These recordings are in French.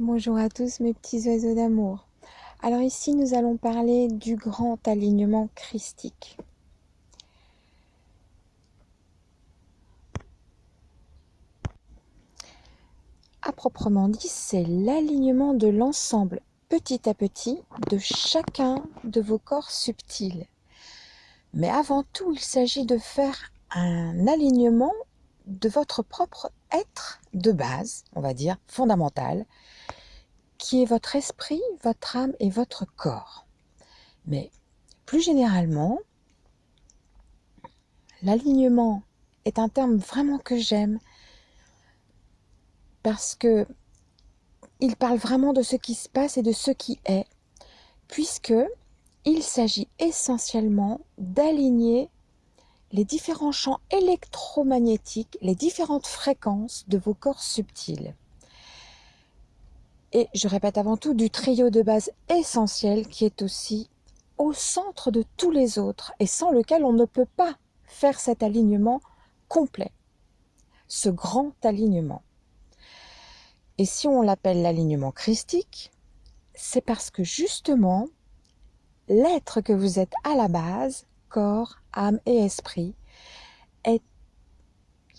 Bonjour à tous mes petits oiseaux d'amour. Alors ici nous allons parler du grand alignement christique. À proprement dit, c'est l'alignement de l'ensemble petit à petit de chacun de vos corps subtils. Mais avant tout, il s'agit de faire un alignement de votre propre être de base, on va dire, fondamental, qui est votre esprit, votre âme et votre corps. Mais plus généralement, l'alignement est un terme vraiment que j'aime parce que il parle vraiment de ce qui se passe et de ce qui est, puisque il s'agit essentiellement d'aligner les différents champs électromagnétiques, les différentes fréquences de vos corps subtils. Et je répète avant tout du trio de base essentiel qui est aussi au centre de tous les autres et sans lequel on ne peut pas faire cet alignement complet, ce grand alignement. Et si on l'appelle l'alignement christique, c'est parce que justement, l'être que vous êtes à la base, corps, âme et esprit,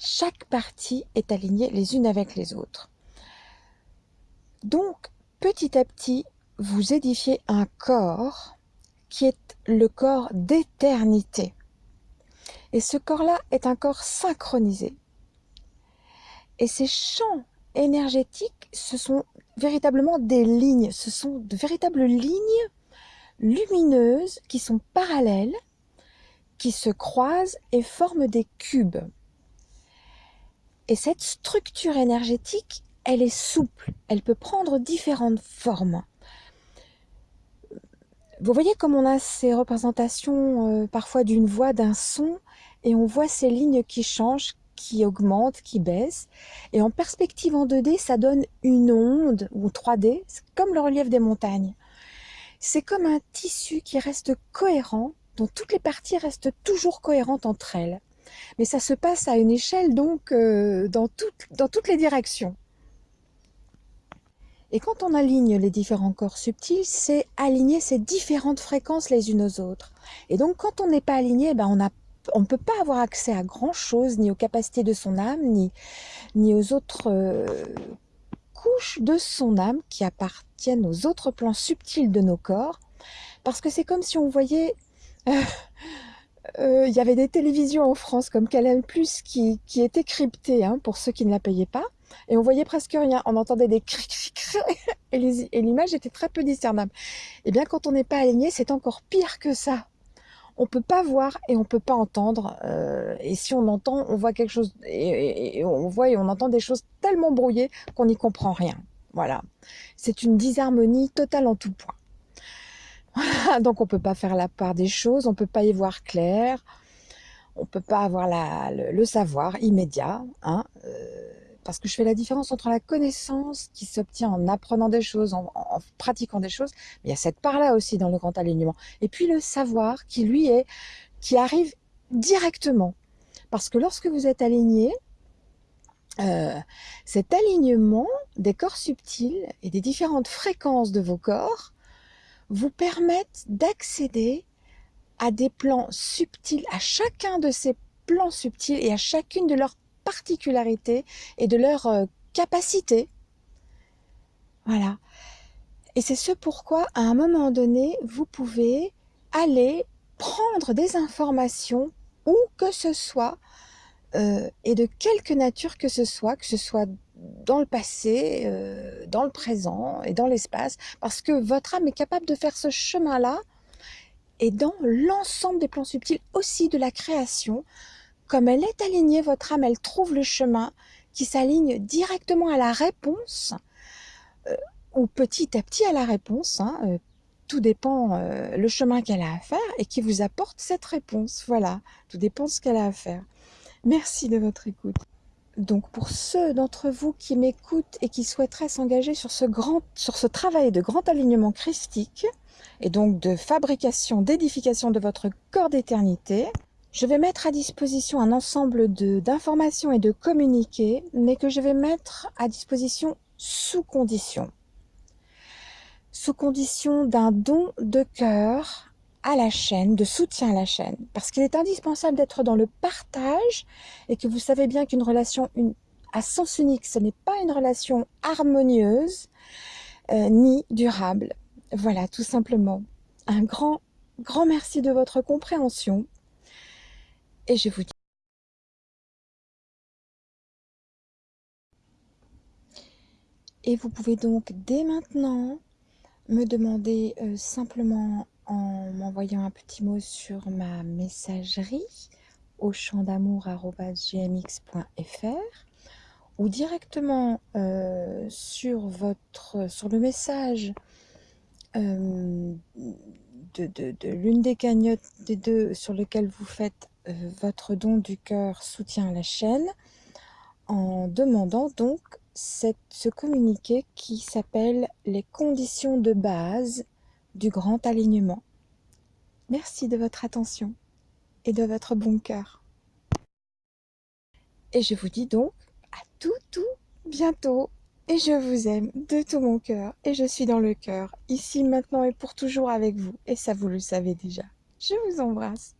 chaque partie est alignée les unes avec les autres. Donc, petit à petit, vous édifiez un corps qui est le corps d'éternité. Et ce corps-là est un corps synchronisé. Et ces champs énergétiques, ce sont véritablement des lignes, ce sont de véritables lignes lumineuses qui sont parallèles, qui se croisent et forment des cubes. Et cette structure énergétique elle est souple, elle peut prendre différentes formes. Vous voyez comme on a ces représentations euh, parfois d'une voix, d'un son, et on voit ces lignes qui changent, qui augmentent, qui baissent. Et en perspective en 2D, ça donne une onde, ou 3D, comme le relief des montagnes. C'est comme un tissu qui reste cohérent, toutes les parties restent toujours cohérentes entre elles. Mais ça se passe à une échelle donc euh, dans, toutes les directions. Et quand on aligne les différents corps subtils, c'est aligner ces différentes fréquences les unes aux autres. Et donc quand on n'est pas aligné, ben on ne peut pas avoir accès à grand chose, ni aux capacités de son âme, ni, ni aux autres euh, couches de son âme qui appartiennent aux autres plans subtils de nos corps. Parce que c'est comme si on voyait... Euh, il y avait des télévisions en France comme Canal+, qui, qui étaient cryptées hein, pour ceux qui ne la payaient pas et on voyait presque rien. On entendait des cri, cri, cri et l'image était très peu discernable. Et eh bien, quand on n'est pas aligné, c'est encore pire que ça. On peut pas voir et on peut pas entendre. Euh, et si on entend, on voit quelque chose et, on voit et on entend des choses tellement brouillées qu'on n'y comprend rien. Voilà. C'est une disharmonie totale en tout point. Donc on peut pas faire la part des choses, on peut pas y voir clair, on peut pas avoir le, savoir immédiat. Hein, euh, parce que je fais la différence entre la connaissance qui s'obtient en apprenant des choses, en, pratiquant des choses, mais il y a cette part-là aussi dans le grand alignement. Et puis le savoir qui lui est, qui arrive directement. Parce que lorsque vous êtes aligné, euh, cet alignement des corps subtils et des différentes fréquences de vos corps vous permettent d'accéder à des plans subtils, à chacun de ces plans subtils et à chacune de leurs particularités et de leur euh, capacité. Voilà. Et c'est ce pourquoi, à un moment donné, vous pouvez aller prendre des informations où que ce soit, euh, et de quelque nature que ce soit, que ce soit dans le passé, euh, dans le présent et dans l'espace, parce que votre âme est capable de faire ce chemin-là, et dans l'ensemble des plans subtils aussi de la création, comme elle est alignée, votre âme, elle trouve le chemin qui s'aligne directement à la réponse, euh, ou petit à petit à la réponse. Hein, euh, tout dépend le chemin qu'elle a à faire et qui vous apporte cette réponse. Voilà, tout dépend de ce qu'elle a à faire. Merci de votre écoute. Donc pour ceux d'entre vous qui m'écoutent et qui souhaiteraient s'engager sur ce sur ce travail de grand alignement christique et donc de fabrication, d'édification de votre corps d'éternité, je vais mettre à disposition un ensemble d'informations et de communiqués, mais que je vais mettre à disposition sous condition. sous condition d'un don de cœur à la chaîne, de soutien à la chaîne. Parce qu'il est indispensable d'être dans le partage et que vous savez bien qu'une relation à sens unique, ce n'est pas une relation harmonieuse euh, ni durable. Voilà, tout simplement. Un grand, grand merci de votre compréhension. Et je vous dis Et vous pouvez donc dès maintenant me demander euh, simplement en m'envoyant un petit mot sur ma messagerie au ou directement euh, sur, votre, sur le message euh, de, l'une des cagnottes des deux sur lequel vous faites votre don du cœur soutien à la chaîne en demandant donc ce communiqué qui s'appelle les conditions de base du grand alignement. Merci de votre attention et de votre bon cœur. Et je vous dis donc à tout tout bientôt. Et je vous aime de tout mon cœur. Et je suis dans le cœur, ici, maintenant et pour toujours avec vous. Et ça, vous le savez déjà. Je vous embrasse.